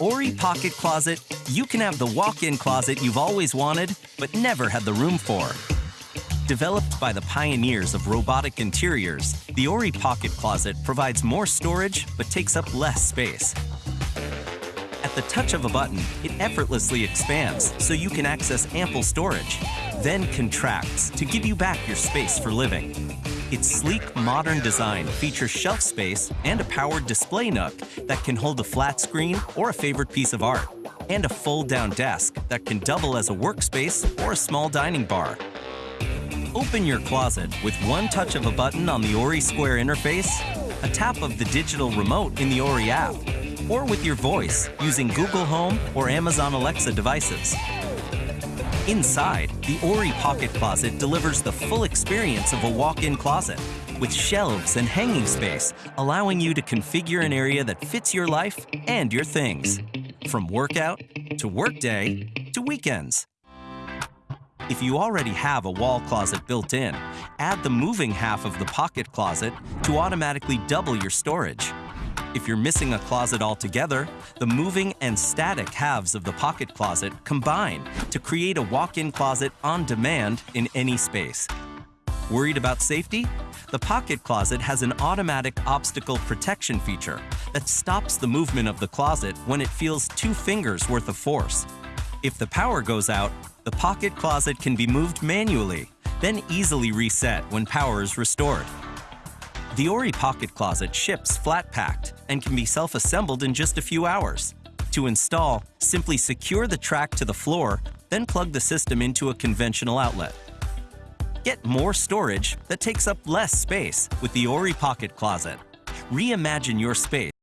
Ori Pocket Closet, you can have the walk-in closet you've always wanted, but never had the room for. Developed by the pioneers of robotic interiors, the Ori Pocket Closet provides more storage but takes up less space. At the touch of a button, it effortlessly expands so you can access ample storage, then contracts to give you back your space for living. Its sleek, modern design features shelf space and a powered display nook that can hold a flat screen or a favorite piece of art, and a fold-down desk that can double as a workspace or a small dining bar. Open your closet with one touch of a button on the Ori Square interface, a tap of the digital remote in the Ori app, or with your voice using Google Home or Amazon Alexa devices. Inside, the Ori Pocket Closet delivers the full experience of a walk-in closet with shelves and hanging space, allowing you to configure an area that fits your life and your things. From workout to workday to weekends. If you already have a wall closet built in, add the moving half of the pocket closet to automatically double your storage. If you're missing a closet altogether, the moving and static halves of the pocket closet combine to create a walk-in closet on demand in any space. Worried about safety? The pocket closet has an automatic obstacle protection feature that stops the movement of the closet when it feels two fingers worth of force. If the power goes out, the pocket closet can be moved manually, then easily reset when power is restored. The Ori Pocket Closet ships flat-packed and can be self-assembled in just a few hours. To install, simply secure the track to the floor, then plug the system into a conventional outlet. Get more storage that takes up less space with the Ori Pocket Closet. Reimagine your space